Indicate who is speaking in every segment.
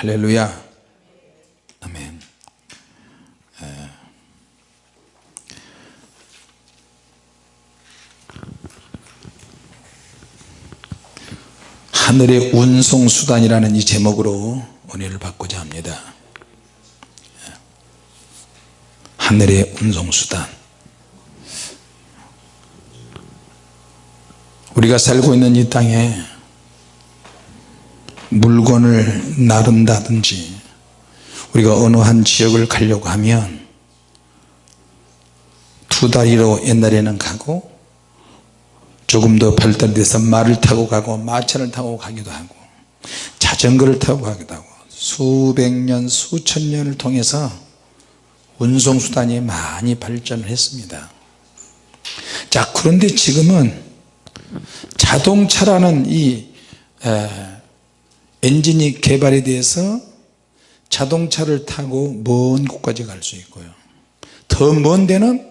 Speaker 1: 할렐루야. 아멘. 에. 하늘의 운송수단이라는 이 제목으로 은혜를 받고자 합니다. 하늘의 운송수단. 우리가 살고 있는 이 땅에 물건을 나른다든지 우리가 어느 한 지역을 가려고 하면 두 다리로 옛날에는 가고 조금 더 발달돼서 말을 타고 가고 마차를 타고 가기도 하고 자전거를 타고 가기도 하고 수백 년 수천 년을 통해서 운송수단이 많이 발전을 했습니다. 자 그런데 지금은 자동차라는 이 에, 엔진이 개발이 돼서 자동차를 타고 먼 곳까지 갈 수 있고요. 더 먼 데는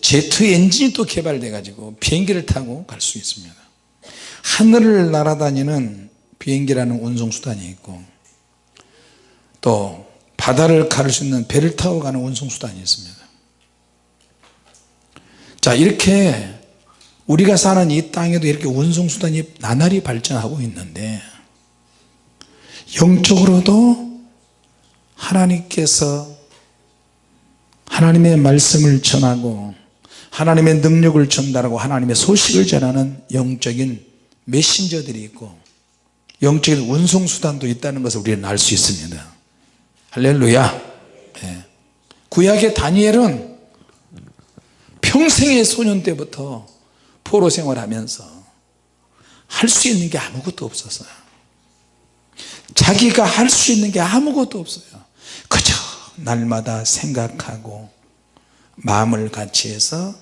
Speaker 1: 제트 엔진이 또 개발돼 가지고 비행기를 타고 갈 수 있습니다. 하늘을 날아다니는 비행기라는 운송수단이 있고 또 바다를 가를 수 있는 배를 타고 가는 운송수단이 있습니다. 자 이렇게 우리가 사는 이 땅에도 이렇게 운송수단이 나날이 발전하고 있는데 영적으로도 하나님께서 하나님의 말씀을 전하고 하나님의 능력을 전달하고 하나님의 소식을 전하는 영적인 메신저들이 있고 영적인 운송수단도 있다는 것을 우리는 알 수 있습니다. 할렐루야. 네. 구약의 다니엘은 평생의 소년 때부터 포로 생활하면서 할 수 있는 게 아무것도 없었어요 자기가 할 수 있는 게 아무것도 없어요. 그저 날마다 생각하고 마음을 같이 해서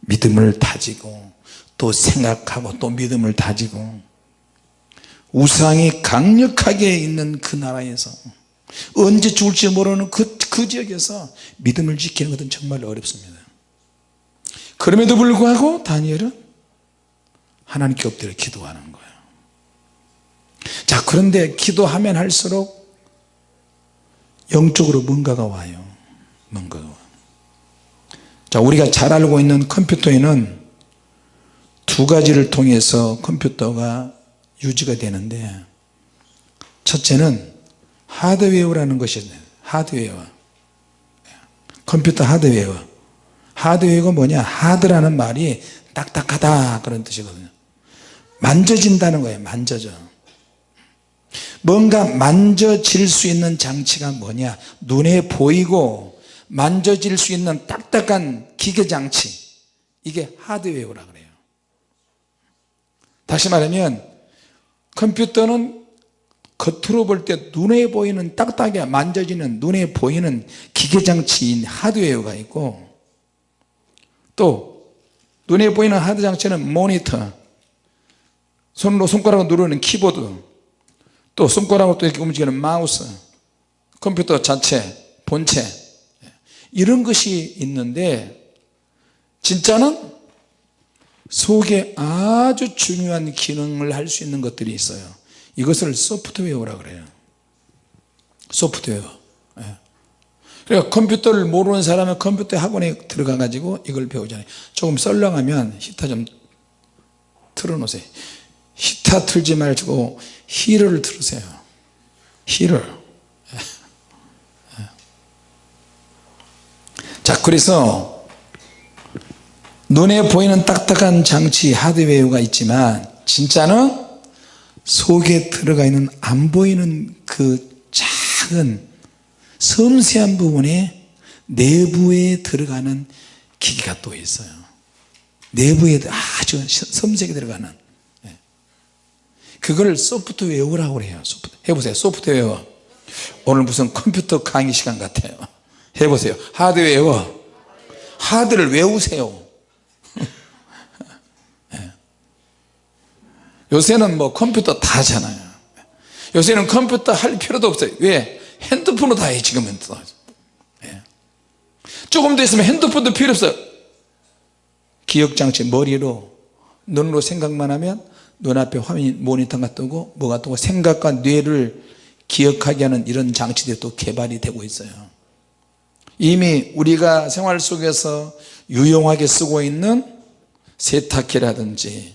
Speaker 1: 믿음을 다지고 또 생각하고 또 믿음을 다지고 우상이 강력하게 있는 그 나라에서 언제 죽을지 모르는 그, 그 지역에서 믿음을 지키는 것은 정말 어렵습니다. 그럼에도 불구하고 다니엘은 하나님께 엎드려 기도하는 거예요 자 그런데 기도하면 할수록 영적으로 뭔가가 와요. 뭔가가 와. 자 우리가 잘 알고 있는 컴퓨터에는 두 가지를 통해서 컴퓨터가 유지가 되는데 첫째는 하드웨어라는 것이 하드웨어 컴퓨터 하드웨어. 하드웨어가 뭐냐? 하드라는 말이 딱딱하다 그런 뜻이거든요. 만져진다는 거예요 만져져 뭔가 만져질 수 있는 장치가 뭐냐? 눈에 보이고 만져질 수 있는 딱딱한 기계장치. 이게 하드웨어라 그래요. 다시 말하면 컴퓨터는 겉으로 볼 때 눈에 보이는 딱딱하게 만져지는 눈에 보이는 기계장치인 하드웨어가 있고 또 눈에 보이는 하드장치는 모니터. 손으로 손가락으로 누르는 키보드 또 손가락으로 또 이렇게 움직이는 마우스 컴퓨터 자체 본체. 이런 것이 있는데 진짜는 속에 아주 중요한 기능을 할 수 있는 것들이 있어요. 이것을 소프트웨어라 그래요. 소프트웨어. 예. 그러니까 컴퓨터를 모르는 사람은 컴퓨터 학원에 들어가 가지고 이걸 배우잖아요. 조금 썰렁하면 히터 좀 틀어 놓으세요. 히터 틀지 말고 히를 예. 예. 자 그래서 눈에 보이는 딱딱한 장치 하드웨어가 있지만 진짜는 속에 들어가 있는 안 보이는 그 작은 섬세한 부분에 내부에 들어가는 기기가 또 있어요 내부에 아주 섬세하게 들어가는 예. 그걸 소프트웨어라고 그래요. 해보세요. 소프트웨어. 오늘 무슨 컴퓨터 강의 시간 같아요. 해보세요. 하드웨어. 하드를 외우세요. 요새는 뭐 컴퓨터 다 하잖아요. 요새는 컴퓨터 할 필요도 없어요. 왜? 핸드폰으로 다 해 지금은 예. 조금 더 있으면 핸드폰도 필요 없어요. 기억장치 머리로 눈으로 생각만 하면 눈앞에 화면 모니터가 뜨고 뭐가 뜨고 생각과 뇌를 기억하게 하는 이런 장치들이 또 개발이 되고 있어요. 이미 우리가 생활 속에서 유용하게 쓰고 있는 세탁기라든지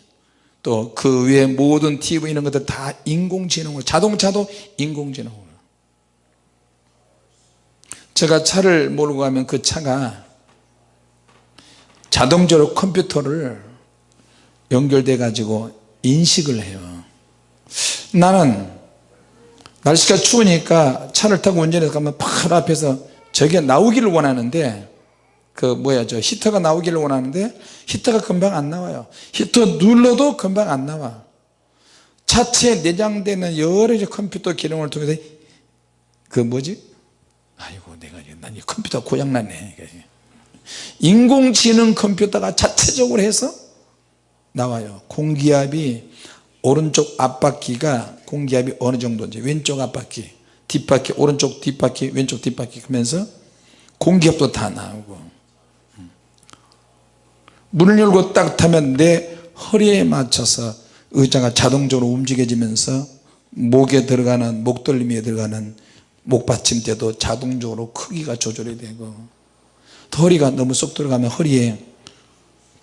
Speaker 1: 또 그 외에 모든 TV 이런 것들 다 인공지능으로 자동차도 인공지능으로. 제가 차를 몰고 가면 그 차가 자동적으로 컴퓨터를 연결돼 가지고 인식을 해요. 나는 날씨가 추우니까 차를 타고 운전해서 가면 바로 앞에서 저게 나오기를 원하는데 그 뭐야 저 히터가 나오기를 원하는데 히터가 금방 안 나와요. 히터 눌러도 금방 안 나와. 차체에 내장되는 여러 가지 컴퓨터 기능을 통해서 그 뭐지? 아이고 내가 난이 컴퓨터 고장났네. 인공지능 컴퓨터가 자체적으로 해서 나와요. 공기압이 오른쪽 앞바퀴가 공기압이 어느 정도인지 왼쪽 앞바퀴 뒷바퀴 오른쪽 뒷바퀴 왼쪽 뒷바퀴 하면서 공기압도 다 나오고. 문을 열고 딱 타면 내 허리에 맞춰서 의자가 자동적으로 움직여지면서 목에 들어가는 목덜미에 들어가는 목받침대도 자동적으로 크기가 조절이 되고 또 허리가 너무 쏙 들어가면 허리에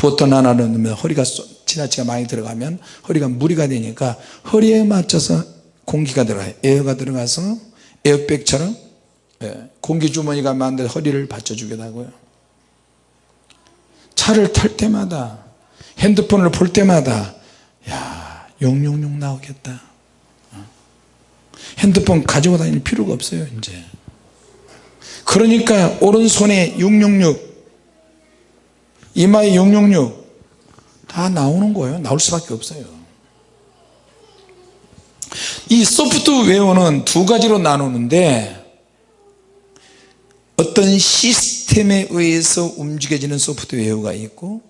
Speaker 1: 버튼 하나를 넣으면 허리가 쏙 지나치게 많이 들어가면 허리가 무리가 되니까 허리에 맞춰서 공기가 들어가요. 에어가 들어가서 에어백처럼 예, 공기주머니가 만든 허리를 받쳐주기도 하고요. 차를 탈 때마다 핸드폰을 볼 때마다 야 용용용 나오겠다. 어? 핸드폰 가지고 다닐 필요가 없어요 이제. 그러니까 오른손에 666 이마에 666 다 나오는 거예요. 나올 수밖에 없어요. 이 소프트웨어는 두 가지로 나누는데 어떤 시스템에 의해서 움직여지는 소프트웨어가 있고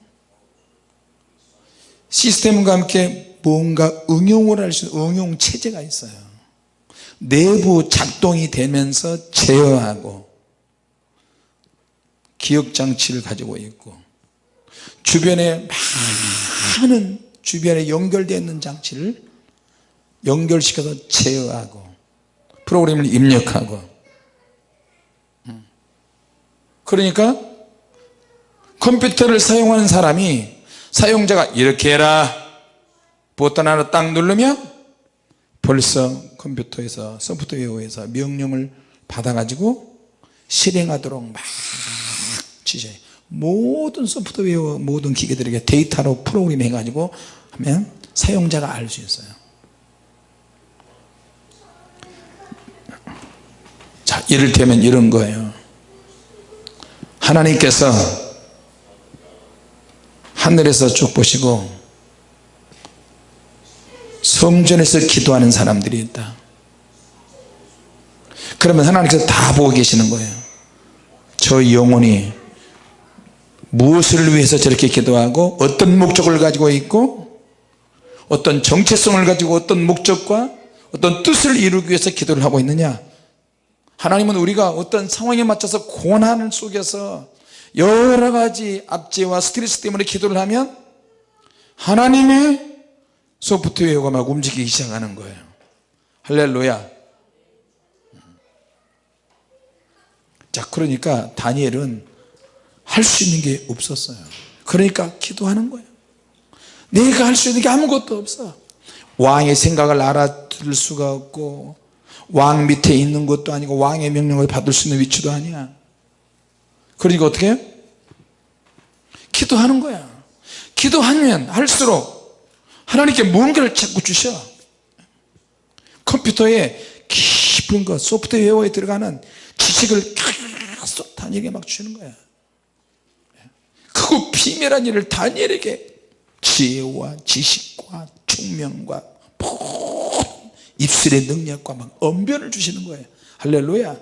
Speaker 1: 시스템과 함께 뭔가 응용을 할 수 있는 응용 체제가 있어요. 내부 작동이 되면서 제어하고 기억장치를 가지고 있고 주변에 많은 주변에 연결되어 있는 장치를 연결시켜서 제어하고 프로그램을 입력하고. 그러니까 컴퓨터를 사용하는 사람이 사용자가 이렇게 해라. 버튼 하나 딱 누르면 벌써 컴퓨터에서 소프트웨어에서 명령을 받아 가지고 실행하도록 막 지시해 모든 소프트웨어 모든 기계들에게 데이터로 프로그램 해 가지고 하면 사용자가 알 수 있어요. 자 이를테면 이런 거예요. 하나님께서 하늘에서 쭉 보시고 성전에서 기도하는 사람들이 있다. 그러면 하나님께서 다 보고 계시는 거예요. 저 영혼이 무엇을 위해서 저렇게 기도하고 어떤 목적을 가지고 있고 어떤 정체성을 가지고 어떤 목적과 어떤 뜻을 이루기 위해서 기도를 하고 있느냐? 하나님은 우리가 어떤 상황에 맞춰서 고난 속에서 여러 가지 압제와 스트레스 때문에 기도를 하면 하나님의 소프트웨어가 막 움직이기 시작하는 거예요. 할렐루야. 자 그러니까 다니엘은 할 수 있는 게 없었어요. 그러니까 기도하는 거예요. 내가 할 수 있는 게 아무것도 없어. 왕의 생각을 알아들을 수가 없고 왕 밑에 있는 것도 아니고 왕의 명령을 받을 수 있는 위치도 아니야. 그러니까 어떻게? 해요? 기도하는 거야. 기도하면 할수록 하나님께 뭔가를 자꾸 주셔. 컴퓨터에 깊은 것 소프트웨어에 들어가는 지식을 다니엘에게 막 주는 거야 크고 비밀한 일을 다니엘에게 지혜와 지식과 총명과 입술의 능력과 막 언변을 주시는 거예요. 할렐루야.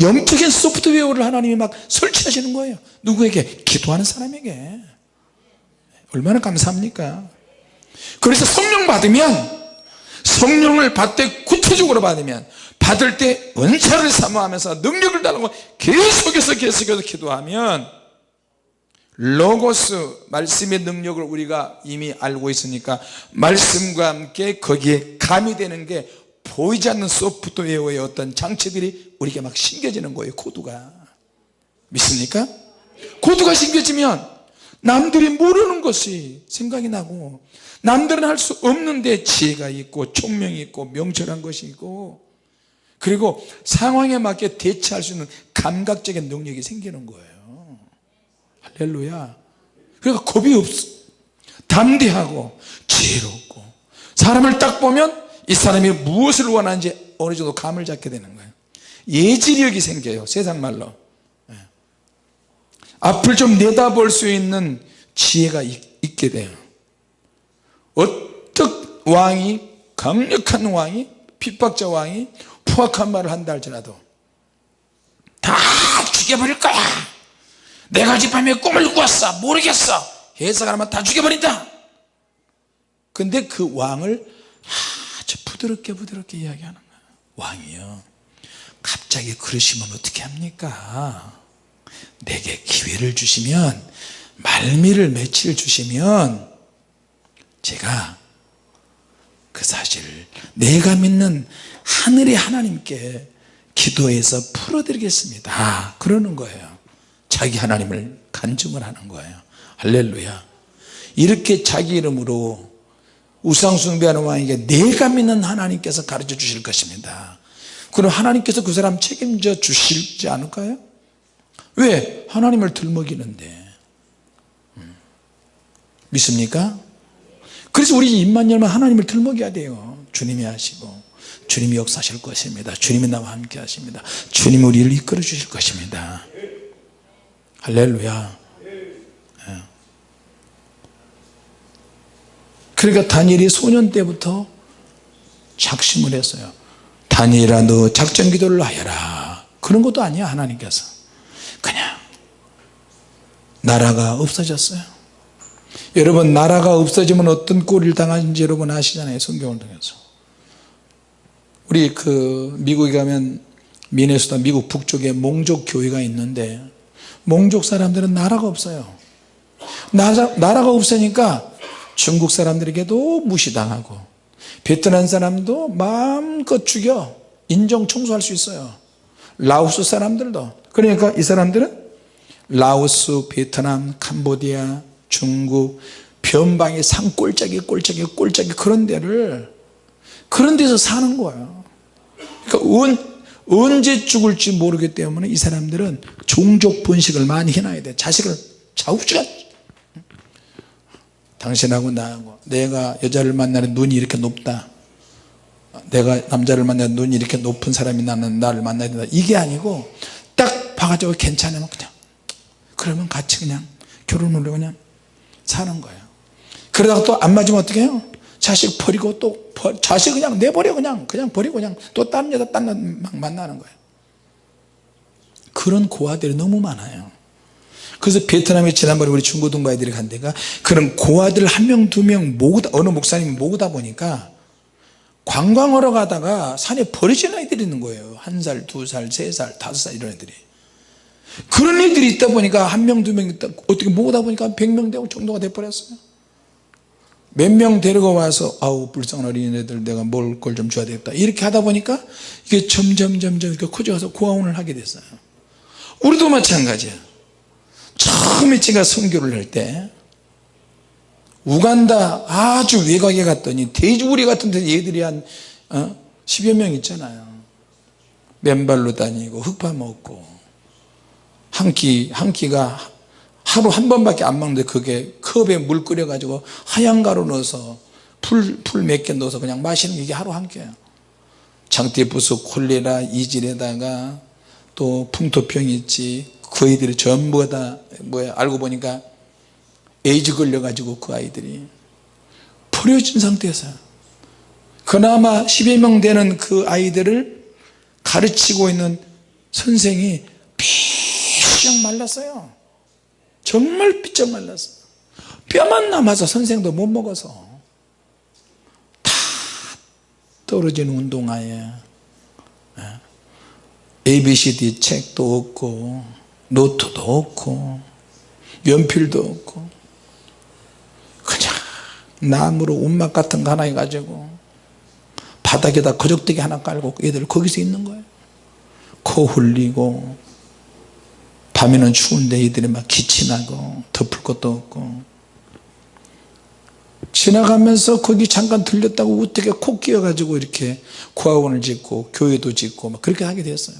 Speaker 1: 영적인 소프트웨어를 하나님이 막 설치하시는 거예요. 누구에게? 기도하는 사람에게. 얼마나 감사합니까? 그래서 성령 받으면 성령을 받되 구체적으로 받으면 받을 때 은사를 사모하면서 능력을 달라고 계속해서 계속해서 기도하면 로고스 말씀의 능력을 우리가 이미 알고 있으니까 말씀과 함께 거기에 가미되는 게 보이지 않는 소프트웨어의 어떤 장치들이 우리에게 막 심겨지는 거예요 코드가 믿습니까? 코드가 심겨지면 남들이 모르는 것이 생각이 나고 남들은 할 수 없는데 지혜가 있고 총명이 있고 명철한 것이 있고 그리고 상황에 맞게 대처할 수 있는 감각적인 능력이 생기는 거예요 할렐루야. 그러니까 겁이 없어 담대하고 지혜롭고 사람을 딱 보면 이 사람이 무엇을 원하는지 어느 정도 감을 잡게 되는 거예요. 예지력이 생겨요 세상 말로. 예. 앞을 좀 내다볼 수 있는 지혜가 있, 게 돼요. 어떤 왕이 강력한 왕이 핍박자 왕이 포악한 말을 한다 할지라도 다 죽여버릴 거야 내가 어젯밤에 꿈을 꾸었어. 모르겠어. 해석하면 다 죽여버린다. 근데 그 왕을 아주 부드럽게 부드럽게 이야기하는 거야. 왕이요 갑자기 그러시면 어떻게 합니까? 내게 기회를 주시면 말미를 며칠 주시면 제가 그 사실을 내가 믿는 하늘의 하나님께 기도해서 풀어드리겠습니다. 그러는 거예요 자기 하나님을 간증을 하는 거예요 할렐루야 이렇게 자기 이름으로 우상 숭배하는 왕에게 내가 믿는 하나님께서 가르쳐 주실 것입니다 그럼 하나님께서 그 사람 책임져 주시지 않을까요? 왜? 하나님을 들먹이는데 음. 믿습니까? 그래서 우리 입만 열면 하나님을 들먹여야 돼요 주님이 하시고 주님이 역사하실 것입니다 주님이 나와 함께 하십니다 주님이 우리를 이끌어 주실 것입니다 할렐루야. 예. 그러니까 다니엘이 소년 때부터 작심을 했어요. 다니엘아 너 작전 기도를 하여라. 그런 것도 아니야 하나님께서. 나라가 없어졌어요. 여러분 나라가 없어지면 어떤 꼴을 당하는지 여러분 아시잖아요 성경을 통해서. 우리 그 미국에 가면 미네소타 미국 북쪽에 몽족 교회가 있는데 몽족 사람들은 나라가 없어요. 나라, 나라가 없으니까 중국 사람들에게도 무시당하고 베트남 사람도 마음껏 죽여 인종 청소할 수 있어요. 라오스 사람들도. 그러니까 이 사람들은 라오스, 베트남, 캄보디아, 중국 변방의 산골짜기 꼴짜기 꼴짜기 그런 데를 그런 데서 사는 거예요. 그러니까 은, 언제 죽을지 모르기 때문에 이 사람들은 종족 번식을 많이 해놔야 돼. 자식을 좌우지간 당신하고 나하고 내가 여자를 만나는 눈이 이렇게 높다. 내가 남자를 만나는 눈이 이렇게 높은 사람이 나는 나를 만나야 된다. 이게 아니고 딱 봐가지고 괜찮으면 그냥 그러면 같이 그냥 결혼을 그냥 사는 거예요 그러다가 또 안 맞으면 어떻게 해요 자식 버리고 또 버, 자식 그냥 내버려 그냥 그냥 버리고 그냥 또 다른 여자 딴 만나는 거예요. 그런 고아들이 너무 많아요. 그래서 베트남에 지난번에 우리 중고등부 아이들이 간 데가 그런 고아들 한 명 두 명 모으다 어느 목사님이 모으다 보니까 관광하러 가다가 산에 버려진 아이들이 있는 거예요. 한 살, 두 살, 세 살, 다섯 살 이런 애들이. 그런 애들이 있다 보니까 한 명 두 명 있다 어떻게 모으다 보니까 백 명 되고 정도가 돼버렸어요 몇 명 데리고 와서 아우 불쌍한 어린애들 내가 먹을 걸 좀 줘야 되겠다. 이렇게 하다 보니까 이게 점점 점점 이렇게 커져서 고아원을 하게 됐어요. 우리도 마찬가지야. 처음에 제가 선교를 할 때 우간다 아주 외곽에 갔더니 돼지우리 같은 데 애들이 한 어? 10여 명 있잖아요. 맨발로 다니고 흙파 먹고 한 끼 한 끼가 하루 한 번밖에 안 먹는데 그게 컵에 물 끓여 가지고 하얀 가루 넣어서 풀 풀 몇 개 넣어서 그냥 마시는 게 이게 하루 한 끼예요. 장티푸스 콜레라 이질에다가 또 풍토병 있지. 그 아이들이 전부 다 뭐야 알고 보니까 에이즈 걸려 가지고 그 아이들이 버려진 상태에서 그나마 10여 명 되는 그 아이들을 가르치고 있는 선생이 삐쩍 말랐어요 정말 삐쩍 말랐어 뼈만 남아서 선생도 못 먹어서 다 떨어진 운동화에 ABCD 책도 없고 노트도 없고 연필도 없고 그냥 나무로 운막 같은 거 하나 해가지고 바닥에다 거적대기 하나 깔고 애들 거기서 있는 거예요. 코 흘리고 밤에는 추운데 애들이 막 기침하고 덮을 것도 없고. 지나가면서 거기 잠깐 들렸다고 어떻게 코 끼어가지고 이렇게 구학원을 짓고 교회도 짓고 막 그렇게 하게 됐어요.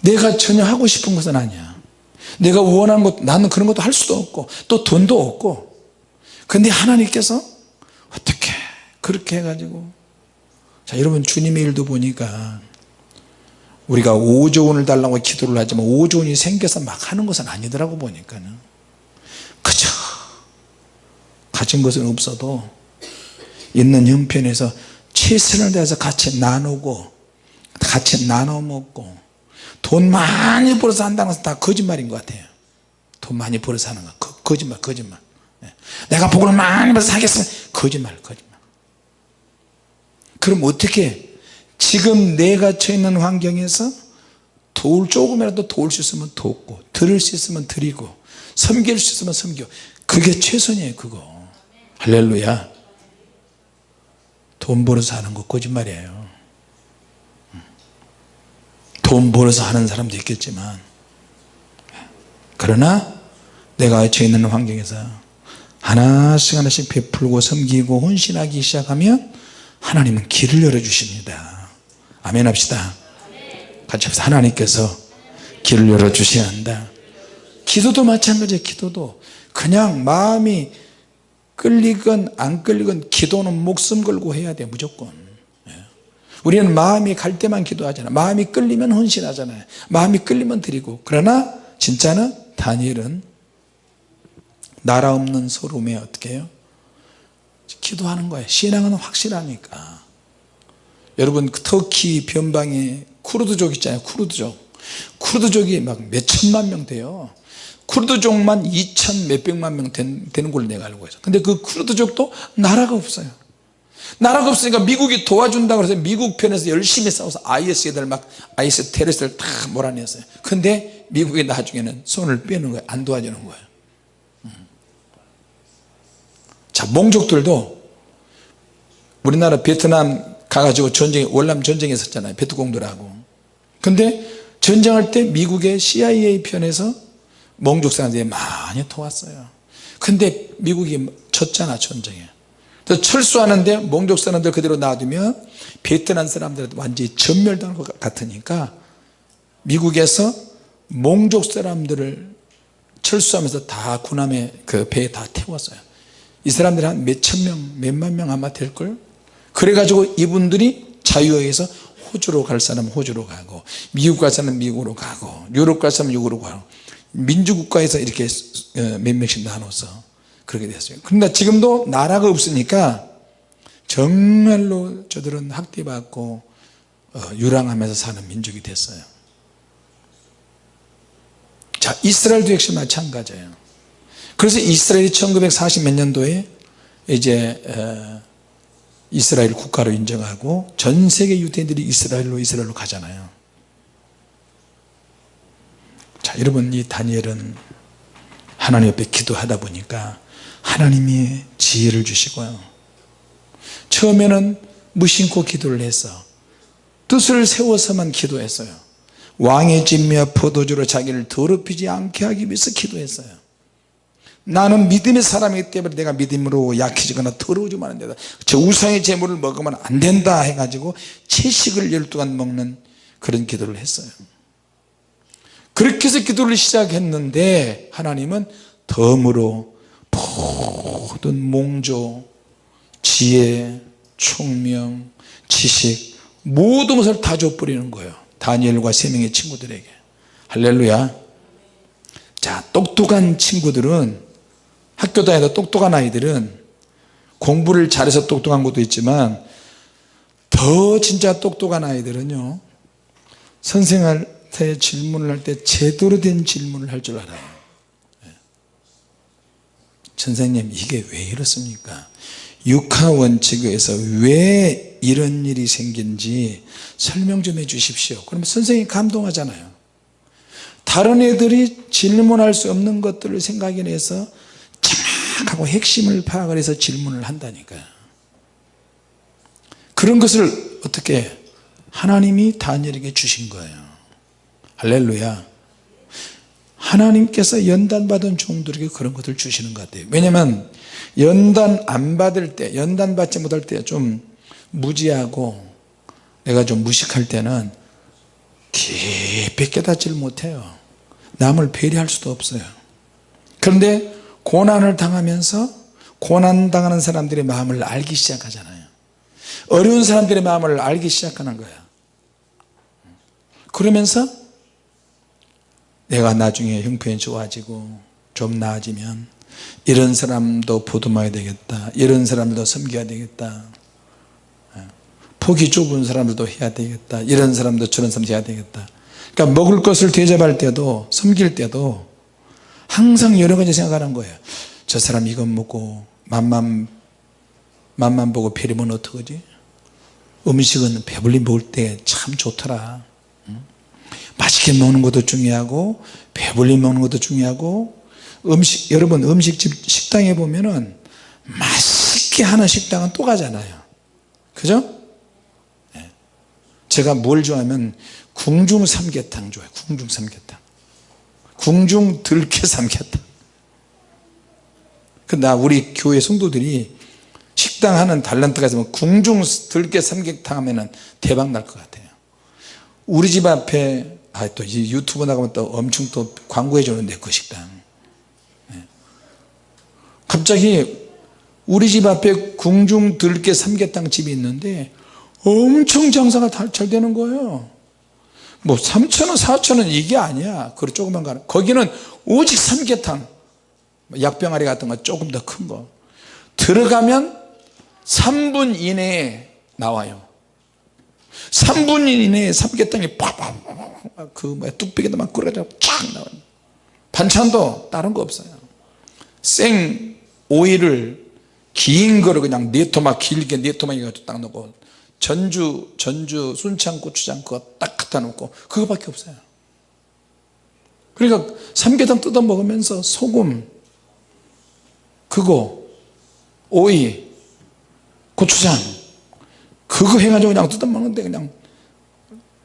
Speaker 1: 내가 전혀 하고 싶은 것은 아니야. 내가 원하는 것 나는 그런 것도 할 수도 없고 또 돈도 없고. 근데 하나님께서 어떻게 그렇게 해가지고. 자 여러분 주님의 일도 보니까 우리가 5조 원을 달라고 기도를 하지만 5조 원이 생겨서 막 하는 것은 아니더라고 보니까는. 그저 가진 것은 없어도 있는 형편에서 최선을 다해서 같이 나누고 같이 나눠 먹고 돈 많이 벌어서 한다는 것은 다 거짓말인 것 같아요. 돈 많이 벌어서 하는 거. 거, 거짓말 거짓말. 예. 내가 복을 많이 벌어서 하겠으면 거짓말 거짓말. 그럼 어떻게 지금 내가 처해 있는 환경에서 도울 조금이라도 도울 수 있으면 돕고 들을 수 있으면 드리고 섬길 수 있으면 섬겨. 그게 최선이에요 그거. 할렐루야. 돈 벌어서 하는 거 거짓말이에요. 돈 벌어서 하는 사람도 있겠지만. 그러나 내가 처해 있는 환경에서 하나씩 하나씩 베풀고 섬기고 헌신하기 시작하면 하나님은 길을 열어주십니다 아멘 합시다. 같이 합시다. 하나님께서 길을 열어주셔야 한다. 기도도 마찬가지예요 기도도. 그냥 마음이 끌리건 안 끌리건 기도는 목숨 걸고 해야 돼 무조건. 예. 우리는 마음이 갈 때만 기도하잖아 마음이 끌리면 헌신하잖아요. 마음이 끌리면 드리고. 그러나 진짜는 다니엘은 나라 없는 소름에 어떻게 해요? 기도하는 거예요. 신앙은 확실하니까 여러분 그 터키 변방에 쿠르드족 있잖아요 쿠르드족. 쿠르드족이 막 몇천만 명 돼요. 쿠르드족만 2천 몇백만 명 된, 되는 걸로 내가 알고 있어. 근데 그 쿠르드족도 나라가 없어요. 나라가 없으니까 미국이 도와준다고 해서 미국 편에서 열심히 싸워서 IS 애들 막 IS 테러리스트를 다 몰아냈어요. 근데 미국이 나중에는 손을 빼는 거예요. 안 도와주는 거예요. 음. 자 몽족들도 우리나라 베트남 가가지고 전쟁 월남 전쟁에 있었잖아요. 베트공들하고. 근데 전쟁할 때 미국의 CIA 편에서 몽족 사람들이 많이 도왔어요. 근데 미국이 졌잖아 전쟁에. 그래서 철수하는데 몽족 사람들 그대로 놔두면 베트남 사람들한테 완전히 전멸당할 것 같으니까 미국에서 몽족 사람들을 철수하면서 다 군함에 그 배에 다 태웠어요. 이 사람들이 한 몇천 명 몇만 명 아마 될걸 그래가지고 이분들이 자유에서 호주로 갈 사람은 호주로 가고 미국 갈 사람은 미국으로 가고 유럽 갈 사람은 유럽으로 가고 민주국가에서 이렇게 어, 몇 명씩 나눠서 그렇게 됐어요. 그런데 지금도 나라가 없으니까 정말로 저들은 학대받고 어, 유랑하면서 사는 민족이 됐어요. 자 이스라엘도 역시 마찬가지예요. 그래서 이스라엘이 1940 몇 년도에 이제 어, 이스라엘 국가로 인정하고 전 세계 유대인들이 이스라엘로 이스라엘로 가잖아요. 자 여러분 이 다니엘은 하나님 옆에 기도하다 보니까 하나님이 지혜를 주시고요. 처음에는 무심코 기도를 해서 뜻을 세워서만 기도했어요. 왕의 진미와 포도주로 자기를 더럽히지 않게 하기 위해서 기도했어요 나는 믿음의 사람이기 때문에 내가 믿음으로 약해지거나 더러워지면 안 된다. 저 우상의 재물을 먹으면 안 된다 해가지고 채식을 12간 먹는 그런 기도를 했어요. 그렇게 해서 기도를 시작했는데 하나님은 덤으로 모든 몽조 지혜 총명 지식 모든 것을 다 줘버리는 거예요. 다니엘과 세 명의 친구들에게. 할렐루야. 자 똑똑한 친구들은 학교 다니다 똑똑한 아이들은 공부를 잘해서 똑똑한 것도 있지만 더 진짜 똑똑한 아이들은요 선생한테 질문을 할 때 제대로 된 질문을 할 줄 알아요. 예. 선생님 이게 왜 이렇습니까? 육하원칙에서 왜 이런 일이 생긴지 설명 좀 해 주십시오. 그러면 선생님이 감동하잖아요. 다른 애들이 질문할 수 없는 것들을 생각해내서 정확하고 핵심을 파악을 해서 질문을 한다니까요. 그런 것을 어떻게 하나님이 다니엘에게 주신 거예요. 할렐루야. 하나님께서 연단 받은 종들에게 그런 것을 주시는 것 같아요. 왜냐하면 연단 안 받을 때 연단 받지 못할 때 좀 무지하고 내가 좀 무식할 때는 깊이 깨닫지를 못해요. 남을 배려할 수도 없어요. 그런데 고난을 당하면서 고난 당하는 사람들의 마음을 알기 시작하잖아요. 어려운 사람들의 마음을 알기 시작하는 거야. 그러면서 내가 나중에 형편이 좋아지고 좀 나아지면 이런 사람도 보듬어야 되겠다. 이런 사람도 섬겨야 되겠다. 폭이 좁은 사람들도 해야 되겠다. 이런 사람도 저런 사람도 해야 되겠다. 그러니까 먹을 것을 대접할 때도 섬길 때도 항상 여러 가지 생각하는 거예요 저 사람 이것 먹고 맛만 맛만 보고 배리면 어떡하지 음식은 배불리 먹을 때 참 좋더라 응? 맛있게 먹는 것도 중요하고 배불리 먹는 것도 중요하고 음식 여러분 음식집 식당에 보면은 맛있게 하는 식당은 또 가잖아요 그죠? 네. 제가 뭘 좋아하면 궁중 삼계탕 좋아해요 궁중 삼계탕 궁중 들깨 삼계탕 근데 우리 교회 성도들이 식당 하는 달란트가 있으면 궁중 들깨 삼계탕 하면 대박 날 것 같아요. 우리 집 앞에 아, 또 유튜브 나가면 또 엄청 또 광고해 주는데 그 식당. 네. 갑자기 우리 집 앞에 궁중 들깨 삼계탕 집이 있는데 엄청 장사가 잘 되는 거예요 뭐 3천원 4천원 이게 아니야. 그 조그만 거 거기는 오직 삼계탕. 약병아리 같은 거 조금 더 큰 거. 들어가면 3분 이내에 나와요. 3분 이내에 삼계탕이 팍팍 그 뚝배기도 막 끓여져 쫙 나와요. 반찬도 다른 거 없어요. 생 오이를 긴 거를 그냥 네 토막 길게 네 토막 이거 딱 넣고 전주 전주 순창 고추장 그거 딱 갖다 놓고 그거밖에 없어요. 그러니까 삼계탕 뜯어 먹으면서 소금 그거 오이 고추장 그거 해가지고 그냥 뜯어 먹는데 그냥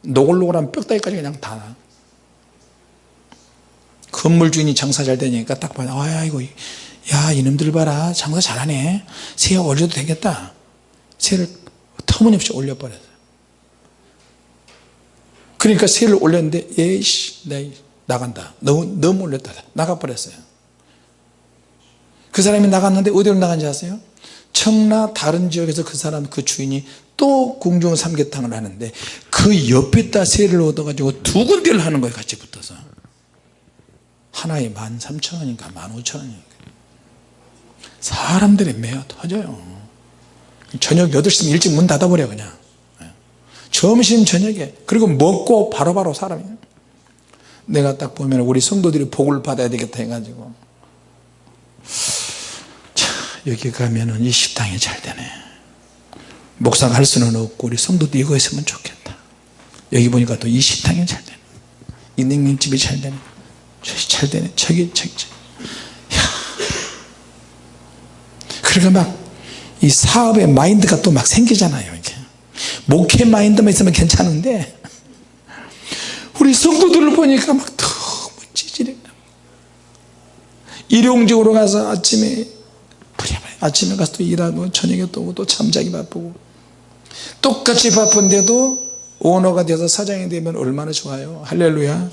Speaker 1: 노골노골한 뼈다귀까지 그냥 다. 건물 주인이 장사 잘 되니까 딱 봐요. 아이고 야 이놈들 봐라. 장사 잘하네. 새 올려도 되겠다. 새를 터무니없이 올려버렸어요. 그러니까 새를 올렸는데 에이씨 나 나간다. 너무, 너무 올렸다. 나가버렸어요. 그 사람이 나갔는데 어디로 나간지 아세요? 청라 다른 지역에서 그 사람 그 주인이 또 궁중 삼계탕을 하는데 그 옆에다 새를 얻어가지고 두 군데를 하는 거예요 같이 붙어서. 하나에 만 삼천 원인가 만 오천 원인가. 사람들이 매어 터져요 저녁 8시면 일찍 문 닫아버려 그냥. 점심 저녁에. 그리고 먹고 바로바로 바로 사람이. 내가 딱 보면 우리 성도들이 복을 받아야 되겠다 해가지고. 자 여기 가면은 이 식당이 잘 되네. 목사가 할 수는 없고 우리 성도도 이거 했으면 좋겠다. 여기 보니까 또 이 식당이 잘 되네. 이 냉면집이 잘 되네. 저기 잘 되네. 저기 저기, 저기. 그러니까 막 이 사업의 마인드가 또 막 생기잖아요 이게. 목회 마인드만 있으면 괜찮은데 우리 성도들을 보니까 막 너무 찌질해. 일용직으로 가서 아침에 아침에 가서 또 일하고 저녁에 또 오고 또 잠자기 바쁘고 똑같이 바쁜데도 오너가 돼서 사장이 되면 얼마나 좋아요. 할렐루야.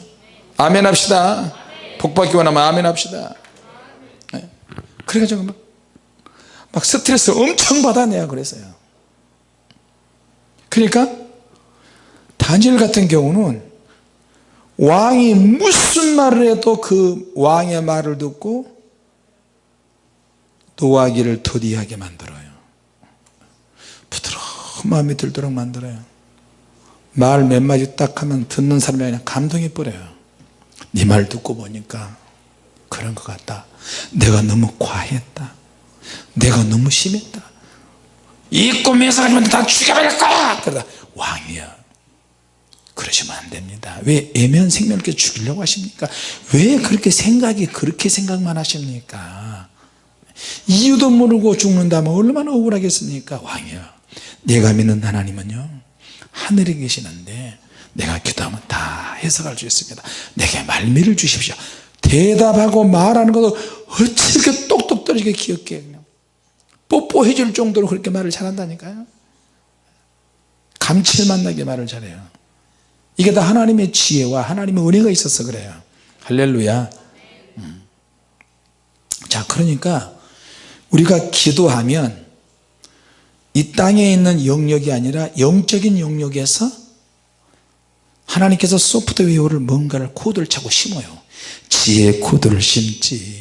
Speaker 1: 아멘 합시다. 복받기 원하면 아멘 합시다. 네. 그래가지고 막, 막 스트레스 엄청 받아내야 그랬어요. 그러니까 다니엘 같은 경우는 왕이 무슨 말을 해도 그 왕의 말을 듣고 노하기를 더디하게 만들어요. 부드러운 마음이 들도록 만들어요. 말 몇 마디 딱 하면 듣는 사람이 그냥 감동이 뿌려요. 네 말 듣고 보니까 그런 것 같다. 내가 너무 과했다 내가 너무 심했다. 이 꿈에서 가지고 다 죽여버릴 거야! 그러다 왕이야 그러시면 안 됩니다. 왜 애면 생명을 죽이려고 하십니까? 왜 그렇게 생각이 그렇게 생각만 하십니까? 이유도 모르고 죽는다면 얼마나 억울하겠습니까? 왕이야 내가 믿는 하나님은요 하늘에 계시는데 내가 기도하면 다 해석할 수 있습니다. 내게 말미를 주십시오. 대답하고 말하는 것도 이렇게 똑똑 떨어지게 그냥 뽀뽀해 줄 정도로 그렇게 말을 잘한다니까요. 감칠맛 나게 말을 잘해요. 이게 다 하나님의 지혜와 하나님의 은혜가 있어서 그래요. 할렐루야. 음. 자 그러니까 우리가 기도하면 이 땅에 있는 영역이 아니라 영적인 영역에서 하나님께서 소프트웨어를 뭔가를 코드를 차고 심어요. 지혜의 코드를 심지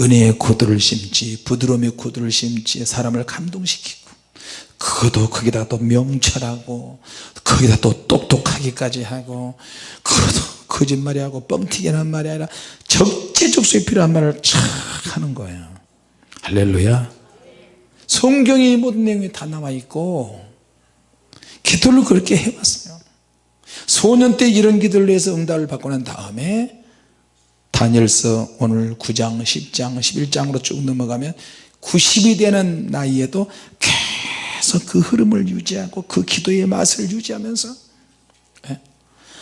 Speaker 1: 은혜의 코드를 심지 부드러움의 코드를 심지 사람을 감동시키고 그것도 거기다 또 명철하고 거기다 또 똑똑하기까지 하고 그것도 거짓말이 하고 뻥튀기는 말이 아니라 적재적소에 필요한 말을 착 하는 거예요. 할렐루야. 성경의 모든 내용이 다 나와 있고 기도를 그렇게 해왔어요. 소년 때 이런 기도를 해서 응답을 받고 난 다음에 다니엘서 오늘 9장 10장 11장으로 쭉 넘어가면 90이 되는 나이에도 계속 그 흐름을 유지하고 그 기도의 맛을 유지하면서 예?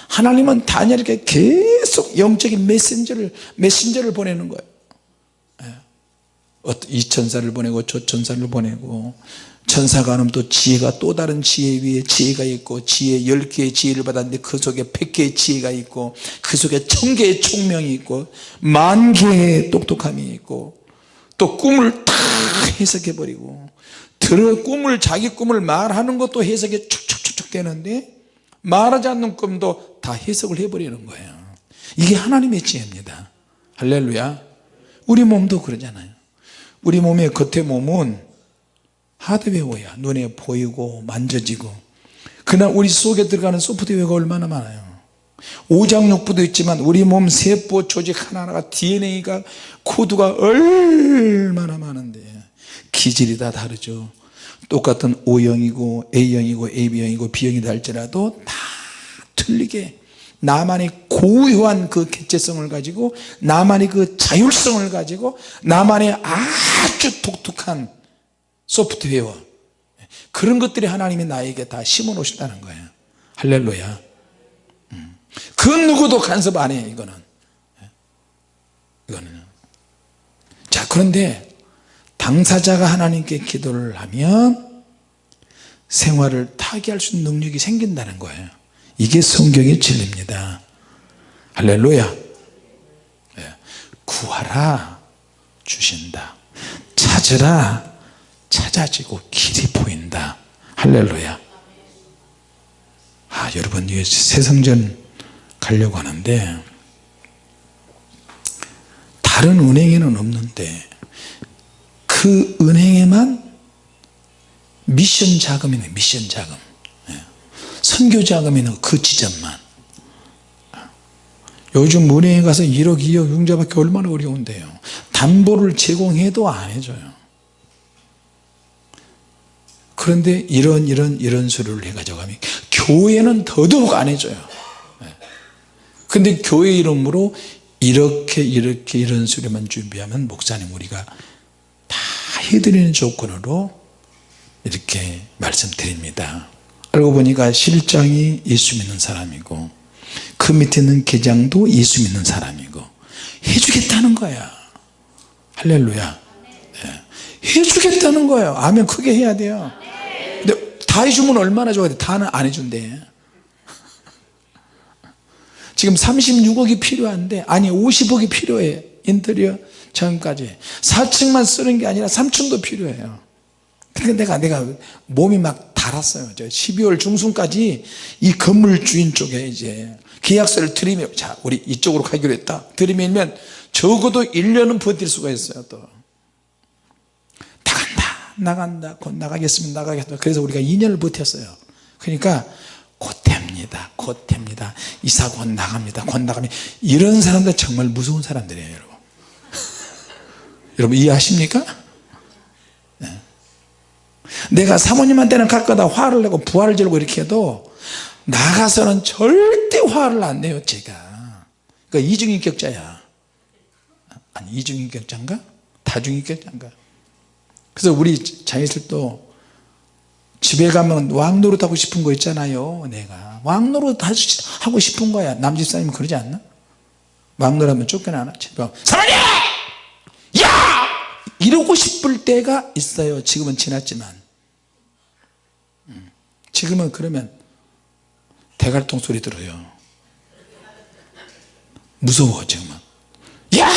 Speaker 1: 하나님은 다니엘에게 계속 영적인 메신저를 메신저를 보내는 거예요 예? 이 천사를 보내고 저 천사를 보내고 천사가 하면 또 지혜가 또 다른 지혜 위에 지혜가 있고 지혜 10개의 지혜를 받았는데 그 속에 100개의 지혜가 있고 그 속에 1000개의 총명이 있고 만 개의 똑똑함이 있고 또 꿈을 다 해석해 버리고 들어 꿈을 자기 꿈을 말하는 것도 해석이 촉촉촉촉 되는데 말하지 않는 꿈도 다 해석을 해버리는 거예요. 이게 하나님의 지혜입니다. 할렐루야. 우리 몸도 그러잖아요. 우리 몸의 겉의 몸은 하드웨어야. 눈에 보이고 만져지고. 그러나 우리 속에 들어가는 소프트웨어가 얼마나 많아요. 오장육부도 있지만 우리 몸 세포 조직 하나하나가 DNA가 코드가 얼마나 많은데. 기질이 다 다르죠. 똑같은 O형이고 A형이고 AB형이고 B형이다 할지라도 다 틀리게 나만의 고유한 그 개체성을 가지고 나만의 그 자율성을 가지고 나만의 아주 독특한 소프트웨어. 그런 것들이 하나님이 나에게 다 심어 놓으신다는 거예요. 할렐루야. 음. 그 누구도 간섭 안 해요 이거는. 이거는. 자 그런데 당사자가 하나님께 기도를 하면 생활을 타개할 수 있는 능력이 생긴다는 거예요. 이게 성경의 진리입니다. 할렐루야. 예. 구하라 주신다. 찾으라 찾아지고 길이 보인다. 할렐루야. 아 여러분 새성전 가려고 하는데 다른 은행에는 없는데 그 은행에만 미션 자금이네 미션 자금. 예. 선교 자금이는 그 지점만. 요즘 은행에 가서 1억 2억 융자받기 얼마나 어려운데요. 담보를 제공해도 안 해줘요 그런데 이런 이런 이런 수를 해가지고 가면 교회는 더더욱 안 해줘요. 근데 교회 이름으로 이렇게 이렇게 이런 수료만 준비하면 목사님 우리가 다 해드리는 조건으로 이렇게 말씀드립니다. 알고 보니까 실장이 예수 믿는 사람이고 그 밑에 있는 계장도 예수 믿는 사람이고 해주겠다는 거야. 할렐루야. 네. 해주겠다는 거예요. 아멘. 크게 해야 돼요 다 해주면 얼마나 좋아야 돼? 다는 안 해준대. 지금 36억이 필요한데 아니 50억이 필요해. 인테리어 전까지. 4층만 쓰는 게 아니라 3층도 필요해요. 그러니까 내가 내가 몸이 막 달았어요. 저 12월 중순까지 이 건물 주인 쪽에 이제 계약서를 들이밀 자 우리 이쪽으로 가기로 했다. 들이밀면 적어도 1년은 버틸 수가 있어요 또 나간다 곧 나가겠습니다 나가겠습니다 그래서 우리가 2년을 버텼어요 그러니까 곧 됩니다 곧 됩니다 이사 곧 나갑니다 곧 나갑니다 이런 사람들 정말 무서운 사람들이에요 여러분 여러분 이해하십니까? 네. 내가 사모님한테는 가끔다 화를 내고 부활을 지르고 이렇게 해도 나가서는 절대 화를 안 내요 제가 그러니까 이중인격자야 아니 이중인격자인가? 다중인격자인가? 그래서 우리 자녀들도 집에 가면 왕노릇 하고 싶은 거 있잖아요 내가 왕노릇 하고 싶은 거야 남집사님 그러지 않나? 왕노릇 하면 쫓겨나나? 사모님! 야! 이러고 싶을 때가 있어요 지금은 지났지만 음. 지금은 그러면 대갈통 소리 들어요 무서워 지금은 야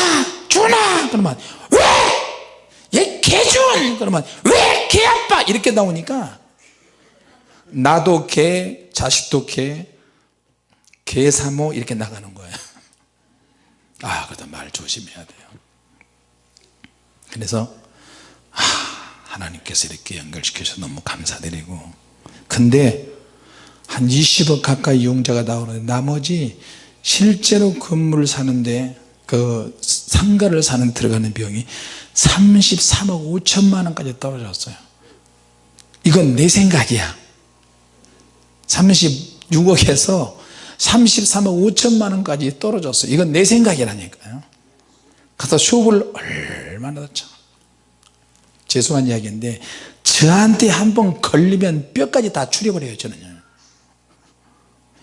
Speaker 1: 준아 그러면 개준 그러면 왜 개아빠? 이렇게 나오니까 나도 개 자식도 개 개사모 이렇게 나가는 거야 아 그래도 말 조심해야 돼요. 그래서 아, 하나님께서 이렇게 연결시켜서 너무 감사드리고. 근데 한 20억 가까이 이용자가 나오는데 나머지 실제로 건물을 사는데 그 상가를 사는 데 들어가는 비용이 33억 5천만 원까지 떨어졌어요. 이건 내 생각이야. 36억에서 33억 5천만 원까지 떨어졌어요. 이건 내 생각이라니까요. 가서 쇼업을 얼마나 넣죠 죄송한 이야기인데 저한테 한번 걸리면 뼈까지 다 추려버려요 저는요.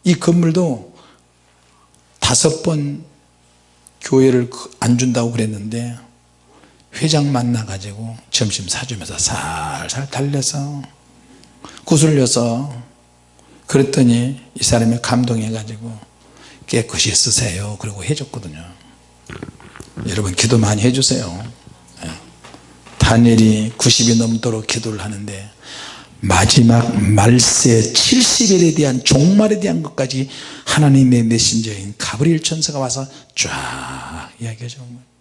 Speaker 1: 이 건물도 다섯 번 교회를 안 준다고 그랬는데 회장 만나 가지고 점심 사주면서 살살 달래서 구슬려서 그랬더니 이 사람이 감동해 가지고 깨끗이 쓰세요 그리고 해줬거든요. 여러분 기도 많이 해주세요. 예. 다니엘이 90이 넘도록 기도를 하는데 마지막 말세 70일에 대한 종말에 대한 것까지 하나님의 메신저인 가브리엘 천사가 와서 쫙 이야기해 주는 거예요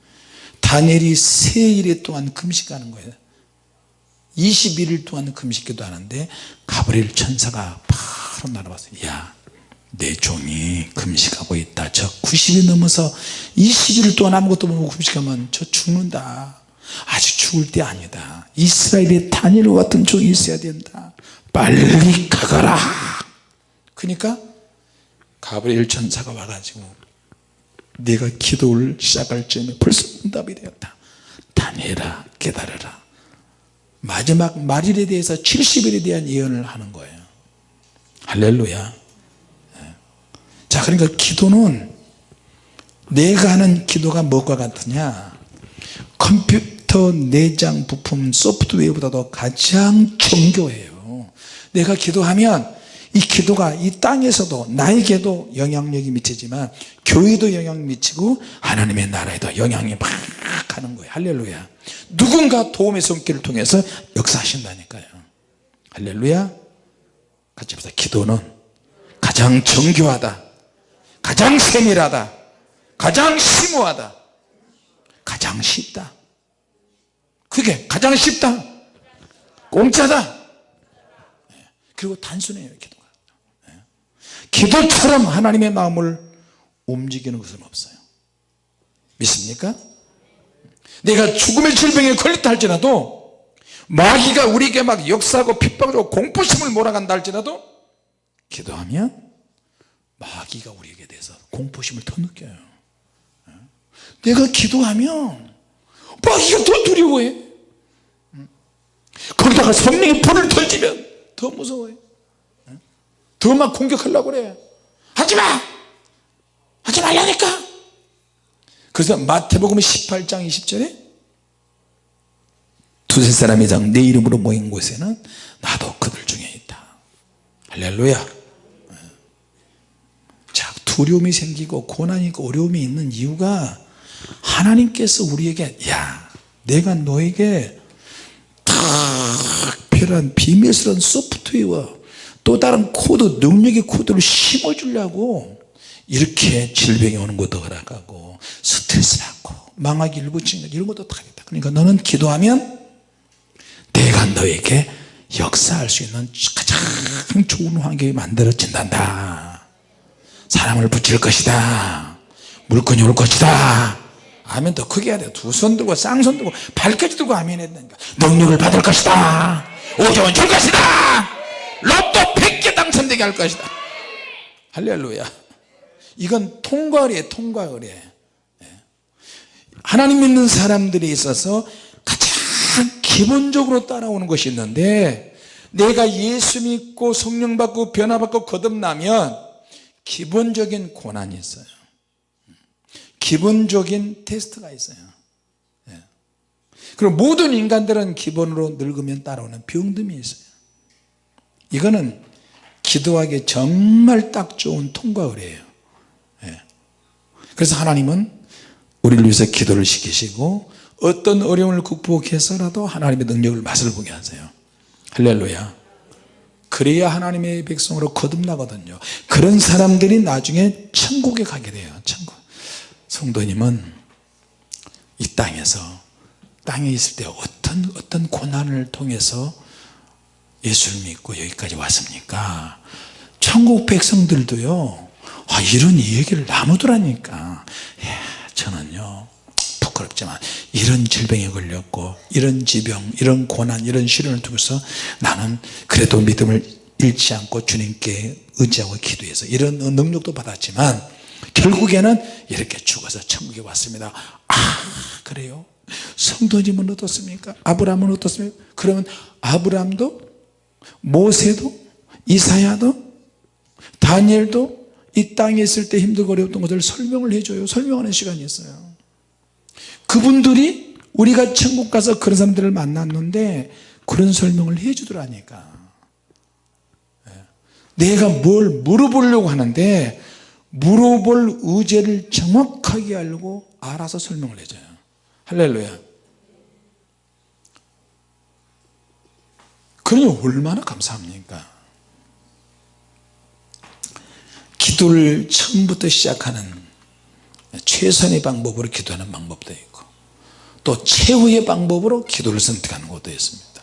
Speaker 1: 다니엘이 세일에 동안 금식하는 거예요. 21일 동안 금식기도 하는데 가브리엘 천사가 바로 날아왔어요 야내 종이 금식하고 있다. 저 90이 넘어서 20일 동안 아무것도 못 금식하면 저 죽는다. 아직 죽을 때 아니다. 이스라엘에 다니엘과 같은 종이 있어야 된다. 빨리 가거라. 그러니까 가브리엘 천사가 와가지고 내가 기도를 시작할 즈음에 벌써 응답이 되었다. 다니엘아 깨달아라. 마지막 말일에 대해서 70일에 대한 예언을 하는 거예요. 할렐루야. 예. 자 그러니까 기도는 내가 하는 기도가 무엇과 같으냐? 컴퓨터 내장 부품 소프트웨어보다도 가장 정교해요. 내가 기도하면 이 기도가 이 땅에서도 나에게도 영향력이 미치지만 교회도 영향 미치고 하나님의 나라에도 영향이 막 가는 거예요. 할렐루야. 누군가 도움의 손길을 통해서 역사하신다니까요. 할렐루야. 같이 합시다. 기도는 가장 정교하다 가장 세밀하다 가장 심오하다 가장 쉽다. 그게 가장 쉽다. 공짜다. 그리고 단순해요 기도가 기도처럼 하나님의 마음을 움직이는 것은 없어요. 믿습니까? 내가 죽음의 질병에 걸렸다 할지라도 마귀가 우리에게 막 역사하고 핍박하고 공포심을 몰아간다 할지라도 기도하면 마귀가 우리에게 대해서 공포심을 더 느껴요. 내가 기도하면 마귀가 더 두려워해. 거기다가 성령의 불을 던지면 더 무서워요 더 막 공격하려고 그래. 하지마! 하지 말라니까! 그래서 마태복음 18장 20절에 두세 사람이 장 내 이름으로 모인 곳에는 나도 그들 중에 있다. 할렐루야. 자 두려움이 생기고 고난이 있고 어려움이 있는 이유가 하나님께서 우리에게 야 내가 너에게 특별한 비밀스러운 소프트웨어 또 다른 코드 능력의 코드를 심어주려고 이렇게 질병이 오는 것도 허락하고 스트레스 받고 망하기 일보 직전 이런 것도 다 하겠다. 그러니까 너는 기도하면 내가 너에게 역사할 수 있는 가장 좋은 환경이 만들어진단다. 사람을 붙일 것이다. 물건이 올 것이다. 아멘. 더 크게 해야 돼두 손 들고 쌍손 들고 발까지 들고 아멘 되니까. 능력을 받을 것이다. 5조원 줄 것이다 로또 100개 당첨되게 할 것이다. 할렐루야. 이건 통과의례 통과의례 하나님 믿는 사람들이 있어서 가장 기본적으로 따라오는 것이 있는데 내가 예수 믿고 성령 받고 변화받고 거듭나면 기본적인 고난이 있어요. 기본적인 테스트가 있어요. 예. 그리고 모든 인간들은 기본으로 늙으면 따라오는 병듦이 있어요 이거는 기도하기 정말 딱 좋은 통과의례예요. 예. 그래서 하나님은 우리를 위해서 기도를 시키시고 어떤 어려움을 극복해서라도 하나님의 능력을 맛을 보게 하세요. 할렐루야. 그래야 하나님의 백성으로 거듭나거든요. 그런 사람들이 나중에 천국에 가게 돼요. 천국. 성도님은 이 땅에서 땅에 있을 때 어떤 어떤 고난을 통해서 예수를 믿고 여기까지 왔습니까? 천국 백성들도요 아, 이런 얘기를 나누더라니까. 예, 저는요 부끄럽지만 이런 질병에 걸렸고 이런 지병 이런 고난 이런 시련을 통해서 나는 그래도 믿음을 잃지 않고 주님께 의지하고 기도해서 이런 능력도 받았지만 결국에는 이렇게 죽어서 천국에 왔습니다. 아 그래요? 성도님은 어떻습니까? 아브라함은 어떻습니까? 그러면 아브라함도 모세도 이사야도 다니엘도 이 땅에 있을 때 힘들고 어려웠던 것을 설명을 해줘요. 설명하는 시간이 있어요. 그분들이 우리가 천국 가서 그런 사람들을 만났는데 그런 설명을 해주더라니까. 예. 내가 뭘 물어보려고 하는데 물어볼 의제를 정확하게 알고 알아서 설명을 해줘요. 할렐루야 그러니 얼마나 감사합니까? 기도를 처음부터 시작하는 최선의 방법으로 기도하는 방법도 있고 또 최후의 방법으로 기도를 선택하는 것도 있습니다.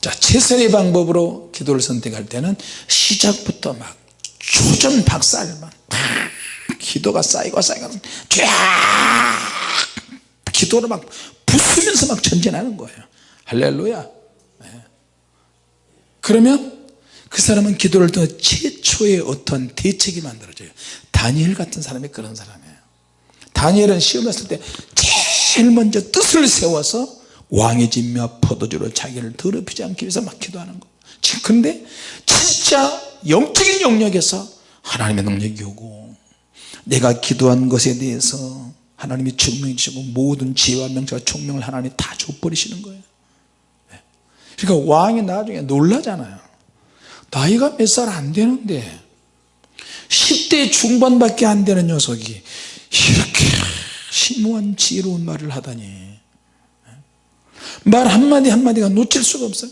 Speaker 1: 자 최선의 방법으로 기도를 선택할 때는 시작부터 막 조전 박살만 기도가 쌓이고 쌓이고 쫙 기도를 막 부수면서 막 전진하는 거예요. 할렐루야. 네. 그러면 그 사람은 기도를 통해 최초의 어떤 대책이 만들어져요. 다니엘 같은 사람이 그런 사람이에요. 다니엘은 시험했을 때 제일 먼저 뜻을 세워서 왕의 집며 포도주로 자기를 더럽히지 않기 위해서 막 기도하는 거. 그런데 진짜 영적인 영역에서 하나님의 능력이 오고 내가 기도한 것에 대해서 하나님이 증명해 주시고 모든 지혜와 명철과 총명을 하나님이 다 줘버리시는 거예요. 네. 그러니까 왕이 나중에 놀라잖아요. 나이가 몇 살 안 되는데 10대 중반밖에 안 되는 녀석이 이렇게 심오한 지혜로운 말을 하다니. 네. 말 한마디 한마디가 놓칠 수가 없어요.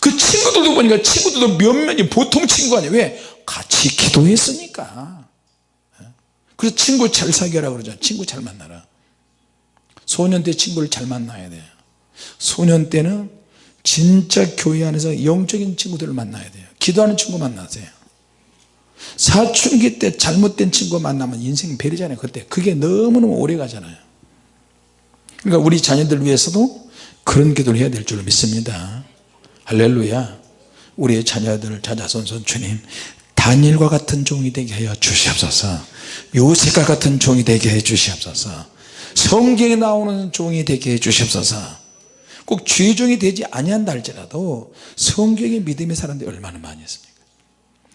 Speaker 1: 그 친구들도 보니까 친구들도 몇몇이 보통 친구 아니에요. 왜? 같이 기도했으니까. 그래서 친구 잘 사귀라 그러죠 친구 잘 만나라. 소년 때 친구를 잘 만나야 돼요. 소년 때는 진짜 교회 안에서 영적인 친구들을 만나야 돼요. 기도하는 친구 만나세요. 사춘기 때 잘못된 친구 만나면 인생 베리잖아요 그때. 그게 너무너무 오래 가잖아요. 그러니까 우리 자녀들 위해서도 그런 기도를 해야 될 줄 믿습니다. 할렐루야. 우리의 자녀들을 자자손손 주님 다니엘과 같은 종이 되게 하여 주시옵소서. 요셉과 같은 종이 되게 해 주시옵소서. 성경에 나오는 종이 되게 해 주시옵소서 꼭 죄종이 되지 아니한다 할지라도 성경의 믿음의 사람들이 얼마나 많이 있습니까?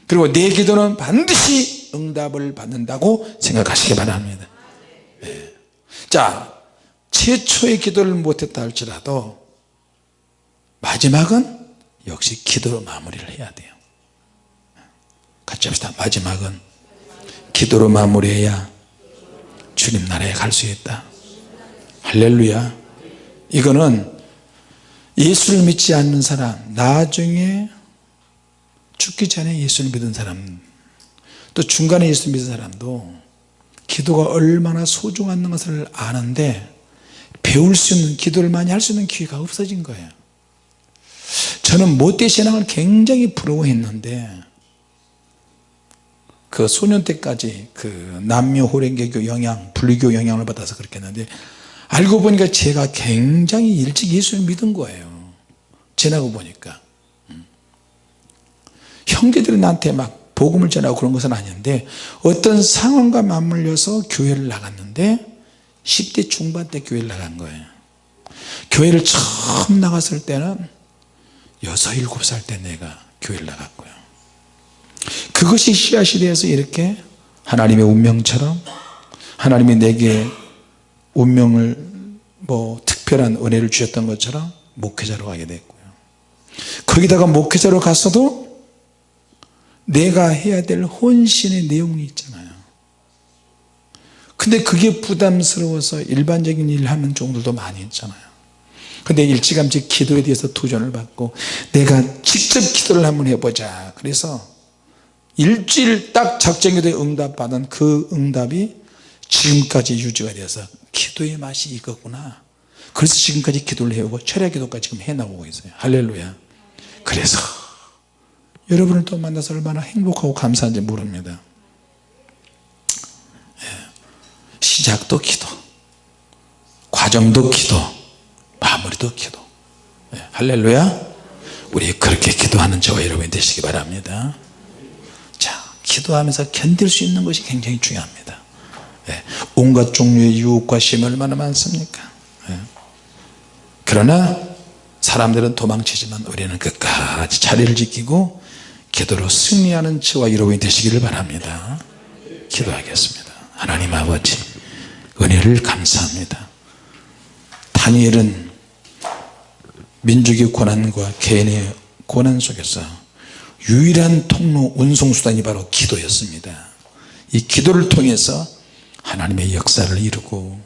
Speaker 1: 그리고 내 기도는 반드시 응답을 받는다고 생각하시기 바랍니다. 네. 자 최초의 기도를 못했다 할지라도 마지막은 역시 기도로 마무리를 해야 돼요. 같이 합시다. 마지막은 기도로 마무리해야 주님 나라에 갈 수 있다. 할렐루야. 이거는 예수를 믿지 않는 사람 나중에 죽기 전에 예수를 믿은 사람 또 중간에 예수 믿은 사람도 기도가 얼마나 소중한 것을 아는데 배울 수 있는 기도를 많이 할 수 있는 기회가 없어진 거예요. 저는 모태신앙을 굉장히 부러워했는데 그 소년 때까지 그 남녀 호랭개교 영향 불교 영향을 받아서 그렇게 했는데 알고 보니까 제가 굉장히 일찍 예수를 믿은 거예요 지나고 보니까. 음. 형제들이 나한테 막 복음을 전하고 그런 것은 아닌데 어떤 상황과 맞물려서 교회를 나갔는데 10대 중반 때 교회를 나간 거예요. 교회를 처음 나갔을 때는 여섯 일곱 살때 내가 교회를 나갔고요. 그것이 씨앗이 되어서 이렇게 하나님의 운명처럼 하나님이 내게 운명을 뭐 특별한 은혜를 주셨던 것처럼 목회자로 가게 됐고요 거기다가 목회자로 갔어도 내가 해야 될 혼신의 내용이 있잖아요. 근데 그게 부담스러워서 일반적인 일 하는 종들도 많이 있잖아요. 근데 일찌감치 기도에 대해서 도전을 받고 내가 직접 기도를 한번 해보자. 그래서 일주일 딱 작정기도에 응답받은 그 응답이 지금까지 유지가 돼서 기도의 맛이 이거구나. 그래서 지금까지 기도를 해오고 철야 기도까지 지금 해나오고 있어요. 할렐루야 그래서 여러분을 또 만나서 얼마나 행복하고 감사한지 모릅니다 예. 시작도 기도 과정도 기도 마무리도 기도 예. 할렐루야 우리 그렇게 기도하는 저와 여러분이 되시기 바랍니다 자 기도하면서 견딜 수 있는 것이 굉장히 중요합니다 예. 온갖 종류의 유혹과 시험이 얼마나 많습니까 예. 그러나 사람들은 도망치지만 우리는 끝까지 자리를 지키고 기도로 승리하는 저와 여러분이 되시기를 바랍니다. 기도하겠습니다. 하나님 아버지 은혜를 감사합니다. 다니엘은 민족의 고난과 개인의 고난 속에서 유일한 통로 운송수단이 바로 기도였습니다. 이 기도를 통해서 하나님의 역사를 이루고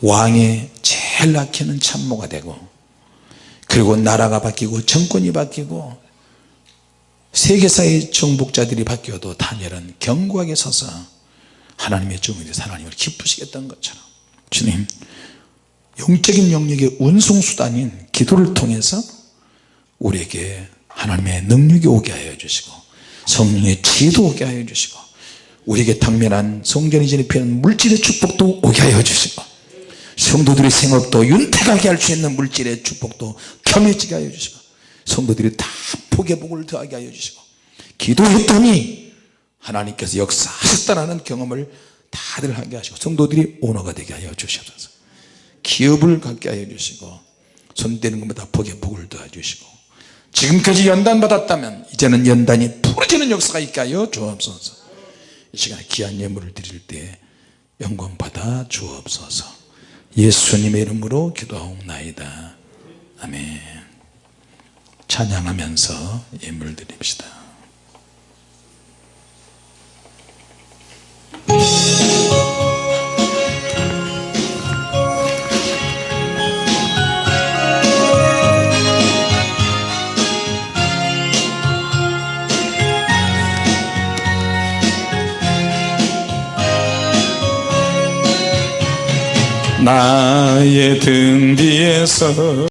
Speaker 1: 왕의 제일 아끼는 참모가 되고 그리고 나라가 바뀌고 정권이 바뀌고 세계사의 정복자들이 바뀌어도 다니엘은 견고하게 서서 하나님의 돼서 하나님을 기쁘시겠다는 것처럼 주님 영적인 영역의 운송수단인 기도를 통해서 우리에게 하나님의 능력이 오게 하여 주시고 성령의 지혜도 오게 하여 주시고 우리에게 당면한 성전이 피하는 물질의 축복도 오게 하여 주시고 성도들의 생업도 윤택하게 할 수 있는 물질의 축복도 겸해지게 하여 주시고 성도들이 다 복의 복을 더하게 하여 주시고 기도했더니 하나님께서 역사하셨다는 경험을 다들 하게 하시고 성도들이 오너가 되게 하여 주시옵소서. 기업을 갖게 하여 주시고 손대는 것마다 복의 복을 더해 주시고 지금까지 연단 받았다면 이제는 연단이 부러지는 역사가 있게 하여 주옵소서. 이 시간에 귀한 예물을 드릴 때 영광 받아 주옵소서 예수님의 이름으로 기도하옵나이다. 아멘. 찬양하면서 예물 드립시다 나의 등 뒤에서